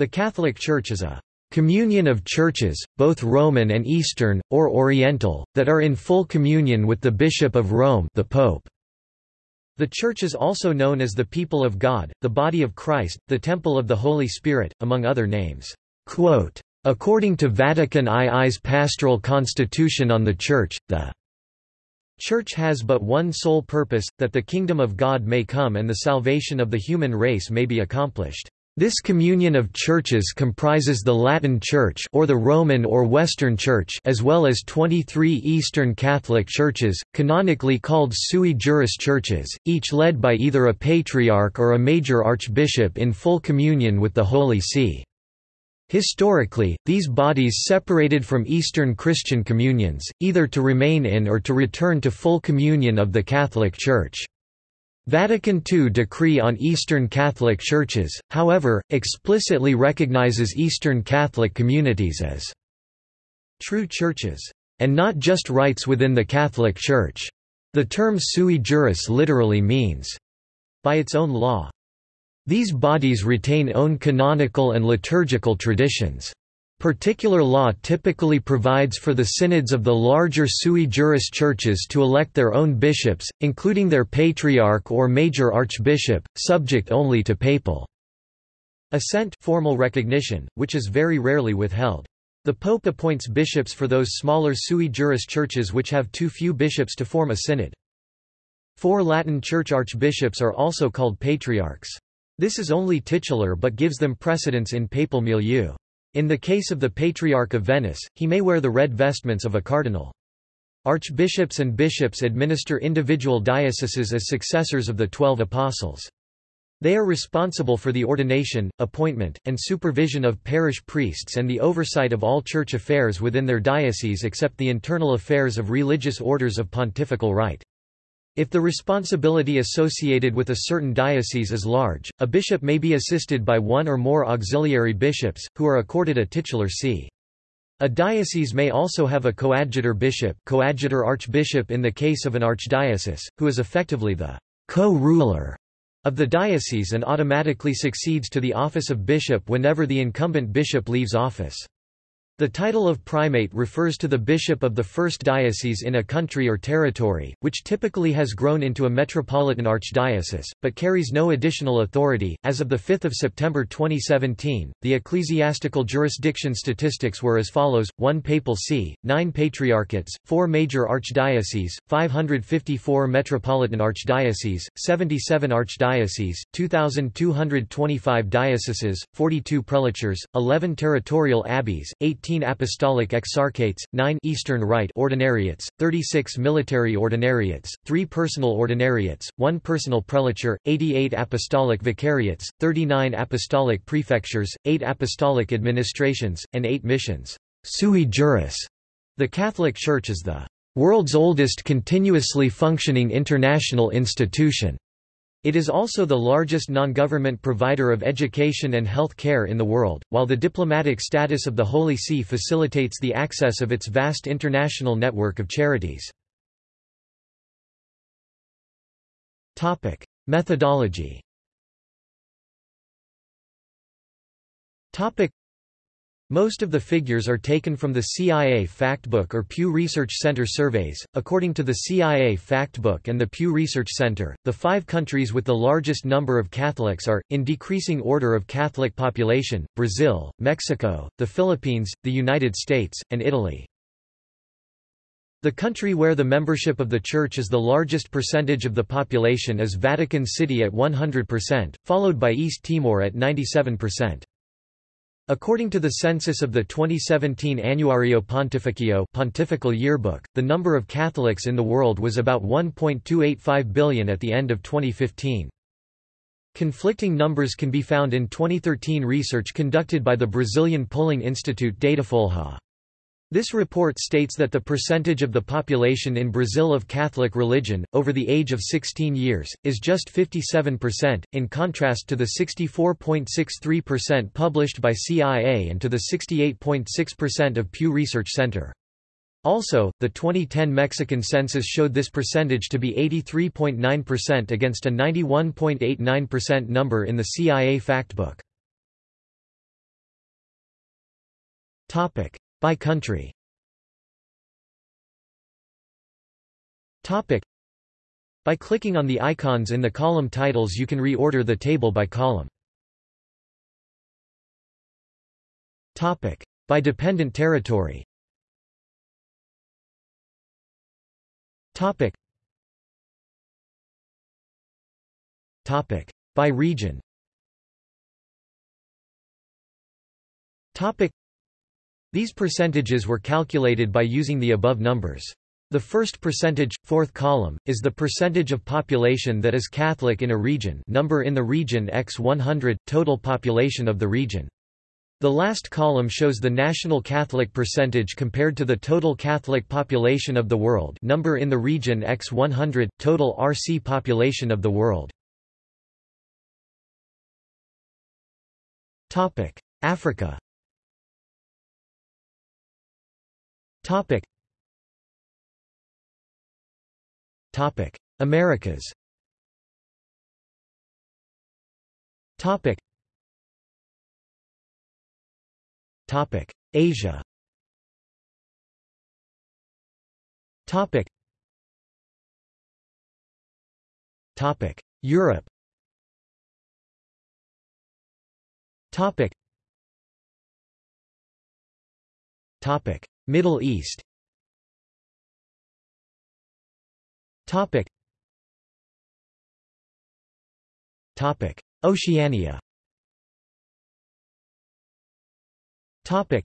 The Catholic Church is a communion of churches, both Roman and Eastern, or Oriental, that are in full communion with the Bishop of Rome the Pope. The Church is also known as the people of God, the body of Christ, the temple of the Holy Spirit, among other names. Quote, According to Vatican II's pastoral constitution on the Church, the Church has but one sole purpose, that the kingdom of God may come and the salvation of the human race may be accomplished. This communion of churches comprises the Latin Church or the Roman or Western Church as well as 23 Eastern Catholic churches, canonically called sui juris churches, each led by either a patriarch or a major archbishop in full communion with the Holy See. Historically, these bodies separated from Eastern Christian communions, either to remain in or to return to full communion of the Catholic Church. Vatican II decree on Eastern Catholic Churches, however, explicitly recognizes Eastern Catholic communities as true churches, and not just rites within the Catholic Church. The term sui juris literally means, by its own law. These bodies retain own canonical and liturgical traditions. Particular law typically provides for the synods of the larger sui juris churches to elect their own bishops, including their patriarch or major archbishop, subject only to papal assent formal recognition, which is very rarely withheld. The pope appoints bishops for those smaller sui juris churches which have too few bishops to form a synod. Four Latin church archbishops are also called patriarchs. This is only titular but gives them precedence in papal milieu. In the case of the Patriarch of Venice, he may wear the red vestments of a cardinal. Archbishops and bishops administer individual dioceses as successors of the Twelve Apostles. They are responsible for the ordination, appointment, and supervision of parish priests and the oversight of all church affairs within their diocese except the internal affairs of religious orders of pontifical right. If the responsibility associated with a certain diocese is large, a bishop may be assisted by one or more auxiliary bishops, who are accorded a titular see. A diocese may also have a coadjutor bishop coadjutor archbishop in the case of an archdiocese, who is effectively the co-ruler of the diocese and automatically succeeds to the office of bishop whenever the incumbent bishop leaves office. The title of primate refers to the bishop of the first diocese in a country or territory, which typically has grown into a metropolitan archdiocese, but carries no additional authority. As of 5 September 2017, the ecclesiastical jurisdiction statistics were as follows 1 papal see, 9 patriarchates, 4 major archdioceses, 554 metropolitan archdioceses, 77 archdioceses, 2,225 dioceses, 42 prelatures, 11 territorial abbeys, 18 15 apostolic exarchates, 9 Eastern Rite ordinariates, 36 military ordinariates, 3 personal ordinariates, 1 personal prelature, 88 apostolic vicariates, 39 apostolic prefectures, 8 apostolic administrations, and 8 missions. Sui juris. The Catholic Church is the world's oldest continuously functioning international institution. It is also the largest non-government provider of education and health care in the world, while the diplomatic status of the Holy See facilitates the access of its vast international network of charities. Methodology most of the figures are taken from the CIA Factbook or Pew Research Center surveys. According to the CIA Factbook and the Pew Research Center, the five countries with the largest number of Catholics are, in decreasing order of Catholic population, Brazil, Mexico, the Philippines, the United States, and Italy. The country where the membership of the Church is the largest percentage of the population is Vatican City at 100%, followed by East Timor at 97%. According to the census of the 2017 Annuario Pontificio Pontifical Yearbook, the number of Catholics in the world was about 1.285 billion at the end of 2015. Conflicting numbers can be found in 2013 research conducted by the Brazilian polling institute Datafolha. This report states that the percentage of the population in Brazil of Catholic religion, over the age of 16 years, is just 57%, in contrast to the 64.63% published by CIA and to the 68.6% of Pew Research Center. Also, the 2010 Mexican census showed this percentage to be 83.9% against a 91.89% number in the CIA factbook. By country Topic. By clicking on the icons in the column titles you can reorder the table by column. Topic. By dependent territory Topic. Topic. By region Topic. These percentages were calculated by using the above numbers. The first percentage, fourth column, is the percentage of population that is Catholic in a region number in the region x 100, total population of the region. The last column shows the national Catholic percentage compared to the total Catholic population of the world number in the region x 100, total RC population of the world. Africa Topic: Topic. Americas. Topic. Topic: Asia. Topic. Topic: Europe. Topic. Topic: Middle East. Topic. Topic. Oceania. Topic.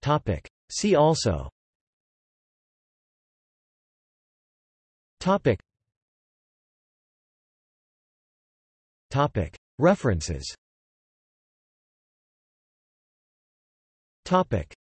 Topic. See also. Topic. Topic. References. Topic.